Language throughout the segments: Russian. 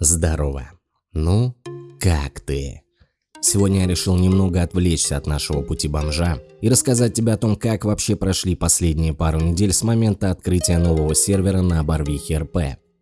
Здорово. Ну, как ты? Сегодня я решил немного отвлечься от нашего пути бомжа и рассказать тебе о том, как вообще прошли последние пару недель с момента открытия нового сервера на Барвихе РП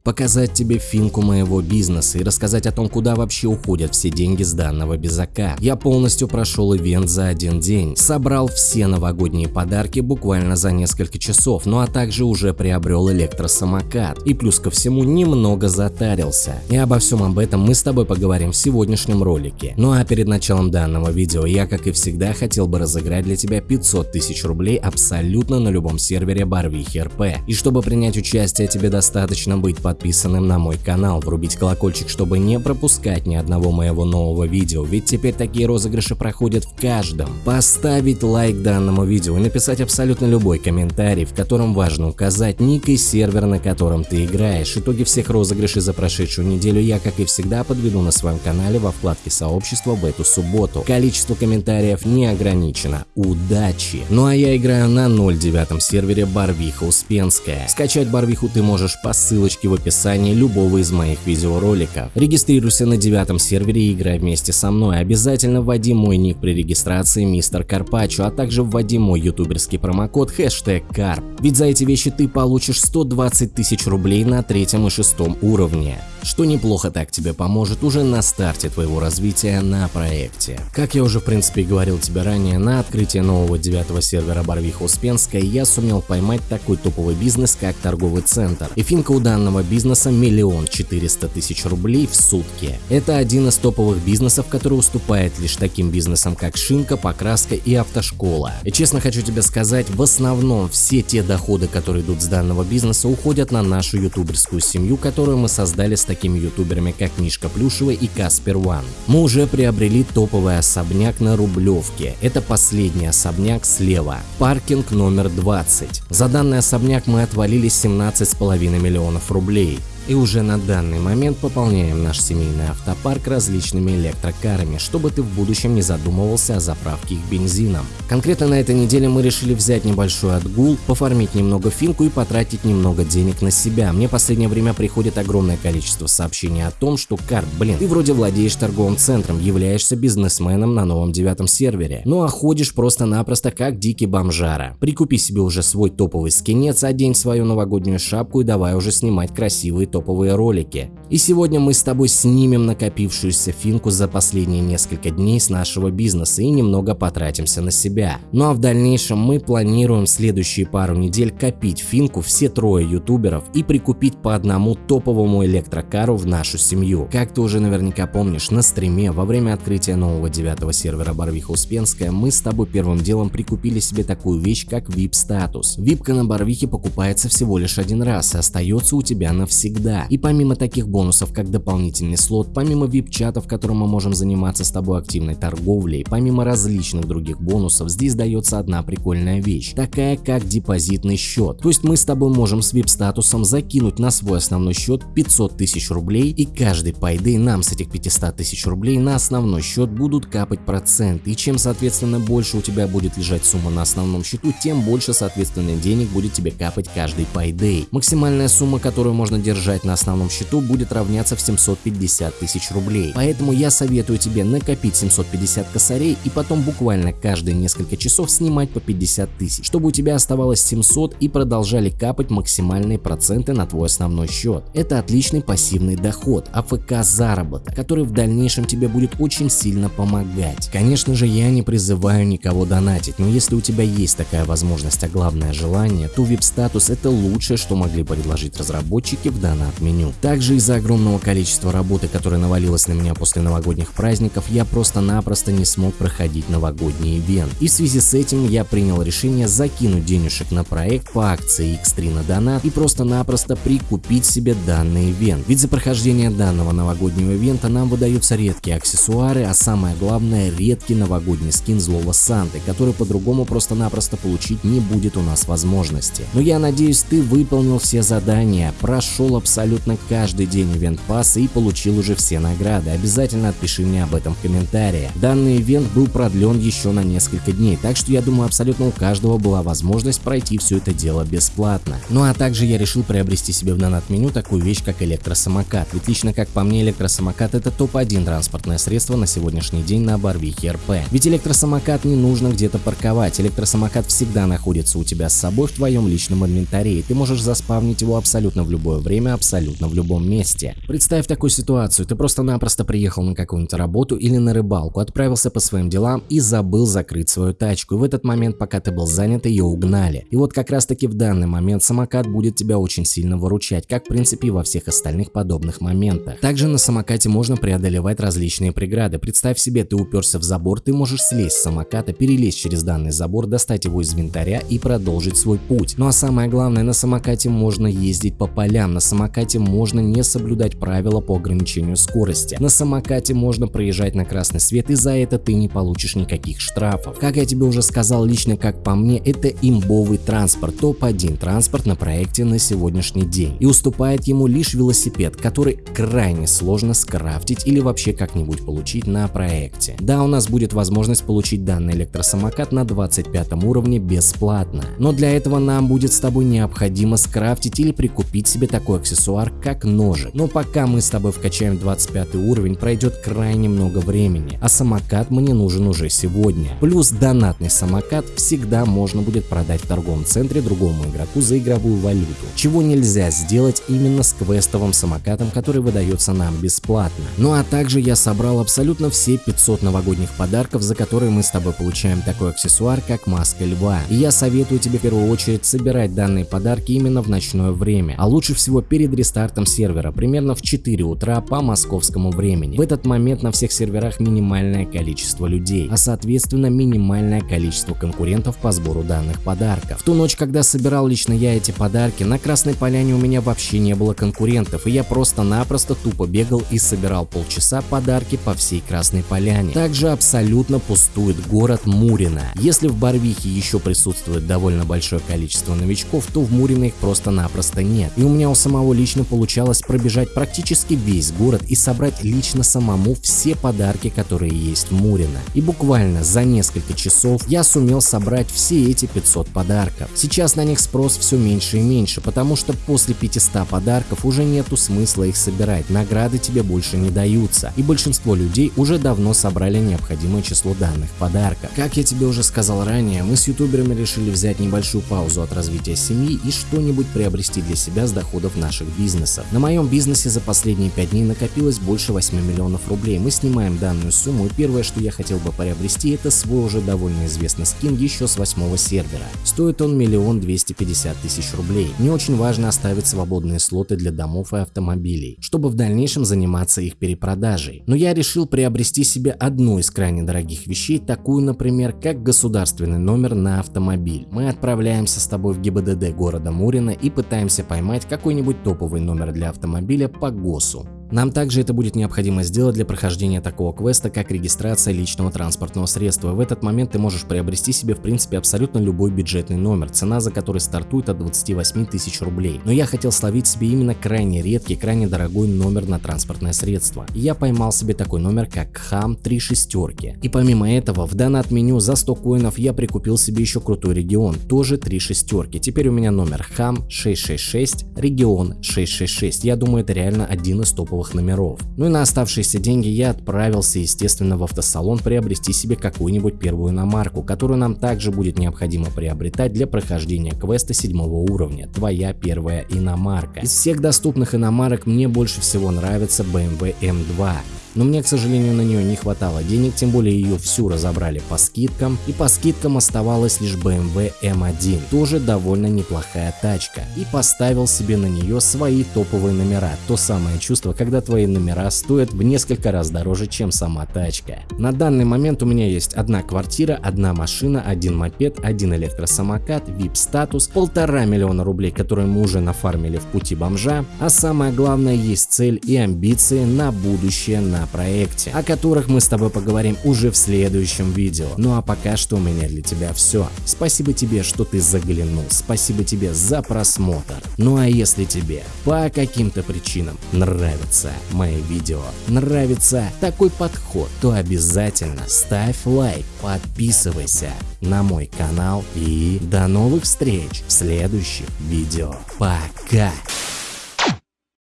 показать тебе финку моего бизнеса и рассказать о том, куда вообще уходят все деньги с данного безака. Я полностью прошел ивент за один день, собрал все новогодние подарки буквально за несколько часов, ну а также уже приобрел электросамокат и плюс ко всему немного затарился. И обо всем об этом мы с тобой поговорим в сегодняшнем ролике. Ну а перед началом данного видео я, как и всегда, хотел бы разыграть для тебя 500 тысяч рублей абсолютно на любом сервере Барвихи РП. И чтобы принять участие, тебе достаточно быть под подписанным на мой канал, врубить колокольчик, чтобы не пропускать ни одного моего нового видео, ведь теперь такие розыгрыши проходят в каждом. Поставить лайк данному видео и написать абсолютно любой комментарий, в котором важно указать ник и сервер, на котором ты играешь. Итоги всех розыгрышей за прошедшую неделю я, как и всегда, подведу на своем канале во вкладке сообщества в эту субботу. Количество комментариев не ограничено. Удачи! Ну а я играю на 09 сервере Барвиха Успенская. Скачать Барвиху ты можешь по ссылочке в описании описании любого из моих видеороликов. Регистрируйся на девятом сервере и играй вместе со мной. Обязательно вводи мой ник при регистрации мистер Карпачо, а также вводи мой ютуберский промокод хэштег Карп. Ведь за эти вещи ты получишь 120 тысяч рублей на третьем и шестом уровне что неплохо так тебе поможет уже на старте твоего развития на проекте. Как я уже в принципе говорил тебе ранее, на открытие нового девятого сервера Барвиха Успенская я сумел поймать такой топовый бизнес, как торговый центр. И финка у данного бизнеса миллион четыреста тысяч рублей в сутки. Это один из топовых бизнесов, который уступает лишь таким бизнесам, как шинка, покраска и автошкола. И честно хочу тебе сказать, в основном все те доходы, которые идут с данного бизнеса, уходят на нашу ютуберскую семью, которую мы создали с таким такими ютуберами, как Мишка Плюшева и Каспер Ван. Мы уже приобрели топовый особняк на Рублевке. Это последний особняк слева. Паркинг номер 20. За данный особняк мы отвалили 17,5 миллионов рублей и уже на данный момент пополняем наш семейный автопарк различными электрокарами, чтобы ты в будущем не задумывался о заправке их бензином. Конкретно на этой неделе мы решили взять небольшой отгул, пофармить немного финку и потратить немного денег на себя. Мне в последнее время приходит огромное количество сообщений о том, что карт, блин, ты вроде владеешь торговым центром, являешься бизнесменом на новом девятом сервере, ну а ходишь просто-напросто как дикий бомжара. Прикупи себе уже свой топовый скинец, одень свою новогоднюю шапку и давай уже снимать красивые топовые ролики. И сегодня мы с тобой снимем накопившуюся финку за последние несколько дней с нашего бизнеса и немного потратимся на себя. Ну а в дальнейшем мы планируем следующие пару недель копить финку все трое ютуберов и прикупить по одному топовому электрокару в нашу семью. Как ты уже наверняка помнишь, на стриме во время открытия нового девятого сервера Барвиха Успенская мы с тобой первым делом прикупили себе такую вещь, как VIP статус. Випка на Барвихе покупается всего лишь один раз и остается у тебя навсегда да. И помимо таких бонусов, как дополнительный слот, помимо VIP-чата, в котором мы можем заниматься с тобой активной торговлей, помимо различных других бонусов, здесь дается одна прикольная вещь, такая как депозитный счет. То есть мы с тобой можем с VIP-статусом закинуть на свой основной счет 500 тысяч рублей и каждый пайды нам с этих 500 тысяч рублей на основной счет будут капать проценты. И чем соответственно больше у тебя будет лежать сумма на основном счету, тем больше соответственно денег будет тебе капать каждый пайды. Максимальная сумма, которую можно держать лежать на основном счету будет равняться в 750 тысяч рублей. Поэтому я советую тебе накопить 750 косарей и потом буквально каждые несколько часов снимать по 50 тысяч, чтобы у тебя оставалось 700 и продолжали капать максимальные проценты на твой основной счет. Это отличный пассивный доход, АФК заработок, который в дальнейшем тебе будет очень сильно помогать. Конечно же я не призываю никого донатить, но если у тебя есть такая возможность, а главное желание, то VIP статус это лучшее, что могли предложить разработчики в данном от меню. Также из-за огромного количества работы, которая навалилась на меня после новогодних праздников, я просто-напросто не смог проходить новогодний ивент. И в связи с этим я принял решение закинуть денежек на проект по акции X3 на донат и просто-напросто прикупить себе данный ивент. Ведь за прохождение данного новогоднего ивента нам выдаются редкие аксессуары, а самое главное редкий новогодний скин злого Санты, который по-другому просто-напросто получить не будет у нас возможности. Но я надеюсь ты выполнил все задания, прошел абсолютно абсолютно каждый день ивент пасса и получил уже все награды. Обязательно отпиши мне об этом в комментариях. Данный ивент был продлен еще на несколько дней, так что я думаю абсолютно у каждого была возможность пройти все это дело бесплатно. Ну а также я решил приобрести себе в донат-меню такую вещь, как электросамокат. Ведь лично как по мне электросамокат это топ-1 транспортное средство на сегодняшний день на Барвихе РП. Ведь электросамокат не нужно где-то парковать, электросамокат всегда находится у тебя с собой в твоем личном инвентаре, и ты можешь заспавнить его абсолютно в любое время, абсолютно в любом месте. Представь такую ситуацию, ты просто-напросто приехал на какую-нибудь работу или на рыбалку, отправился по своим делам и забыл закрыть свою тачку, и в этот момент, пока ты был занят, ее угнали. И вот как раз таки в данный момент самокат будет тебя очень сильно выручать, как в принципе и во всех остальных подобных моментах. Также на самокате можно преодолевать различные преграды. Представь себе, ты уперся в забор, ты можешь слезть с самоката, перелезть через данный забор, достать его из винтаря и продолжить свой путь. Ну а самое главное, на самокате можно ездить по полям, на самокате можно не соблюдать правила по ограничению скорости. На самокате можно проезжать на красный свет и за это ты не получишь никаких штрафов. Как я тебе уже сказал, лично как по мне, это имбовый транспорт, топ-1 транспорт на проекте на сегодняшний день. И уступает ему лишь велосипед, который крайне сложно скрафтить или вообще как-нибудь получить на проекте. Да, у нас будет возможность получить данный электросамокат на 25 уровне бесплатно, но для этого нам будет с тобой необходимо скрафтить или прикупить себе такой аксессуар, как ножик. Но пока мы с тобой вкачаем 25 уровень, пройдет крайне много времени, а самокат мне нужен уже сегодня. Плюс донатный самокат всегда можно будет продать в торговом центре другому игроку за игровую валюту, чего нельзя сделать именно с квестовым самокатом, который выдается нам бесплатно. Ну а также я собрал абсолютно все 500 новогодних подарков, за которые мы с тобой получаем такой аксессуар, как маска льва. И я советую тебе в первую очередь собирать данные подарки именно в ночное время, а лучше всего перед рестартом сервера, примерно в 4 утра по московскому времени. В этот момент на всех серверах минимальное количество людей, а соответственно минимальное количество конкурентов по сбору данных подарков. В ту ночь, когда собирал лично я эти подарки, на Красной Поляне у меня вообще не было конкурентов, и я просто-напросто тупо бегал и собирал полчаса подарки по всей Красной Поляне. Также абсолютно пустует город Мурино. Если в Барвихе еще присутствует довольно большое количество новичков, то в Мурино их просто-напросто нет. И у меня у самого лично получалось пробежать практически весь город и собрать лично самому все подарки, которые есть в Мурино. И буквально за несколько часов я сумел собрать все эти 500 подарков. Сейчас на них спрос все меньше и меньше, потому что после 500 подарков уже нету смысла их собирать, награды тебе больше не даются, и большинство людей уже давно собрали необходимое число данных подарков. Как я тебе уже сказал ранее, мы с ютуберами решили взять небольшую паузу от развития семьи и что-нибудь приобрести для себя с доходов наших бизнесов. На моем бизнесе за последние 5 дней накопилось больше 8 миллионов рублей. Мы снимаем данную сумму и первое, что я хотел бы приобрести, это свой уже довольно известный скин еще с восьмого сервера. Стоит он миллион двести пятьдесят тысяч рублей. Не очень важно оставить свободные слоты для домов и автомобилей, чтобы в дальнейшем заниматься их перепродажей. Но я решил приобрести себе одну из крайне дорогих вещей, такую, например, как государственный номер на автомобиль. Мы отправляемся с тобой в ГИБДД города Мурина и пытаемся поймать какой-нибудь топовый номер для автомобиля по ГОСу. Нам также это будет необходимо сделать для прохождения такого квеста, как регистрация личного транспортного средства. В этот момент ты можешь приобрести себе в принципе абсолютно любой бюджетный номер, цена за который стартует от 28 тысяч рублей. Но я хотел словить себе именно крайне редкий, крайне дорогой номер на транспортное средство. И я поймал себе такой номер как ХАМ 3 шестерки. И помимо этого в донат меню за 100 коинов я прикупил себе еще крутой регион, тоже 3 шестерки. Теперь у меня номер ХАМ 666, регион 666. Я думаю это реально один из топовых топовых номеров. Ну и на оставшиеся деньги я отправился, естественно, в автосалон приобрести себе какую-нибудь первую иномарку, которую нам также будет необходимо приобретать для прохождения квеста седьмого уровня. Твоя первая иномарка. Из всех доступных иномарок мне больше всего нравится BMW M2 но мне, к сожалению, на нее не хватало денег, тем более ее всю разобрали по скидкам, и по скидкам оставалась лишь BMW M1, тоже довольно неплохая тачка, и поставил себе на нее свои топовые номера, то самое чувство, когда твои номера стоят в несколько раз дороже, чем сама тачка. На данный момент у меня есть одна квартира, одна машина, один мопед, один электросамокат, VIP-статус, полтора миллиона рублей, которые мы уже нафармили в пути бомжа, а самое главное есть цель и амбиции на будущее, на проекте, о которых мы с тобой поговорим уже в следующем видео. Ну а пока что у меня для тебя все. Спасибо тебе, что ты заглянул, спасибо тебе за просмотр. Ну а если тебе по каким-то причинам нравятся мои видео, нравится такой подход, то обязательно ставь лайк, подписывайся на мой канал и до новых встреч в следующих видео. Пока!